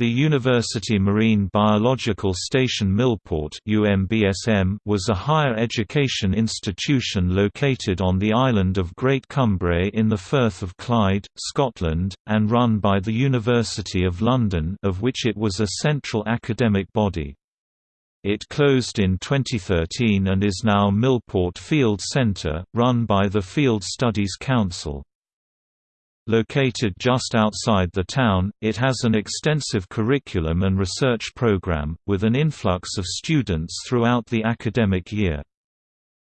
The University Marine Biological Station Millport was a higher education institution located on the island of Great Cumbrae in the Firth of Clyde, Scotland, and run by the University of London of which it was a central academic body. It closed in 2013 and is now Millport Field Centre, run by the Field Studies Council. Located just outside the town, it has an extensive curriculum and research program, with an influx of students throughout the academic year.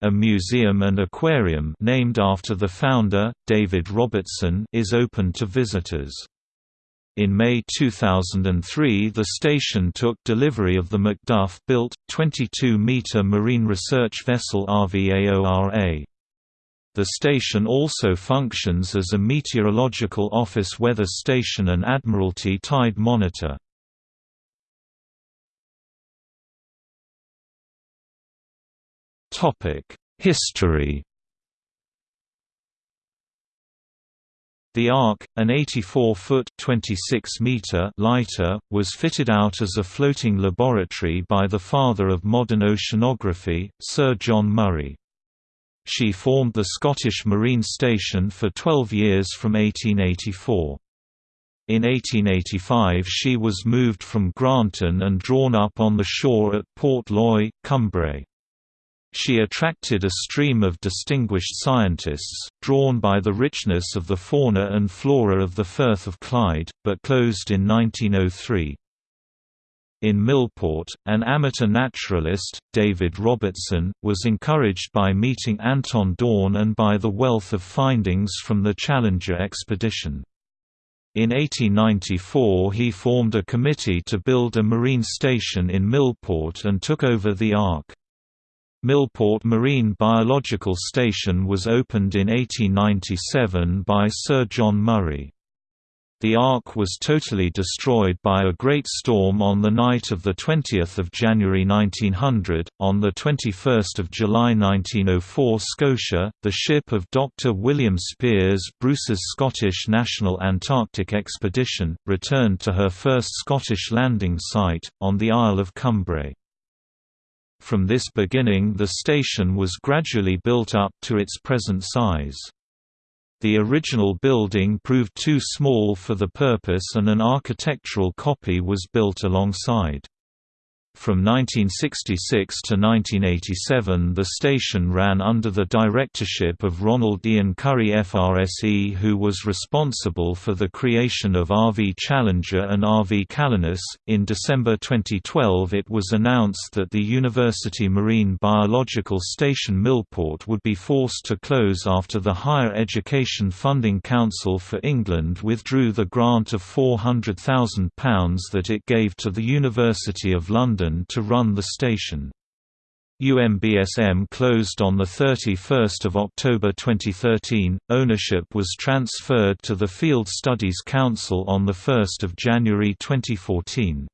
A museum and aquarium named after the founder, David Robertson is open to visitors. In May 2003 the station took delivery of the Macduff-built, 22-metre marine research vessel RV Aora. The station also functions as a meteorological office weather station and Admiralty tide monitor. History The Ark, an 84-foot (26-meter) lighter, was fitted out as a floating laboratory by the father of modern oceanography, Sir John Murray. She formed the Scottish Marine Station for 12 years from 1884. In 1885 she was moved from Granton and drawn up on the shore at Port Loy. She attracted a stream of distinguished scientists, drawn by the richness of the fauna and flora of the Firth of Clyde, but closed in 1903. In Millport, an amateur naturalist, David Robertson, was encouraged by meeting Anton Dohrn and by the wealth of findings from the Challenger expedition. In 1894 he formed a committee to build a marine station in Millport and took over the Ark. Millport Marine Biological Station was opened in 1897 by Sir John Murray. The Ark was totally destroyed by a great storm on the night of 20 January 1900. On 21 July 1904 Scotia, the ship of Dr. William Speirs Bruce's Scottish National Antarctic Expedition, returned to her first Scottish landing site, on the Isle of Cumbrae. From this beginning the station was gradually built up to its present size. The original building proved too small for the purpose and an architectural copy was built alongside. From 1966 to 1987 the station ran under the directorship of Ronald Ian Currie FRSE who was responsible for the creation of RV Challenger and RV Calanus. In December 2012 it was announced that the University Marine Biological Station Millport would be forced to close after the Higher Education Funding Council for England withdrew the grant of £400,000 that it gave to the University of London London to run the station. UMBSM closed on 31 October 2013, ownership was transferred to the Field Studies Council on 1 January 2014.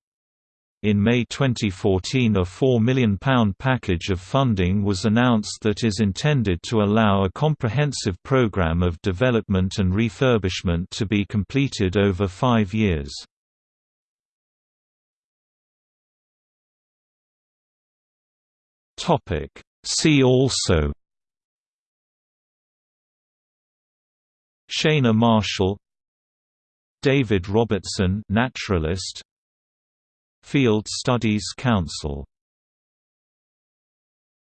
In May 2014 a £4 million package of funding was announced that is intended to allow a comprehensive programme of development and refurbishment to be completed over five years. Topic. See also Sheina Marshall David Robertson naturalist Field Studies Council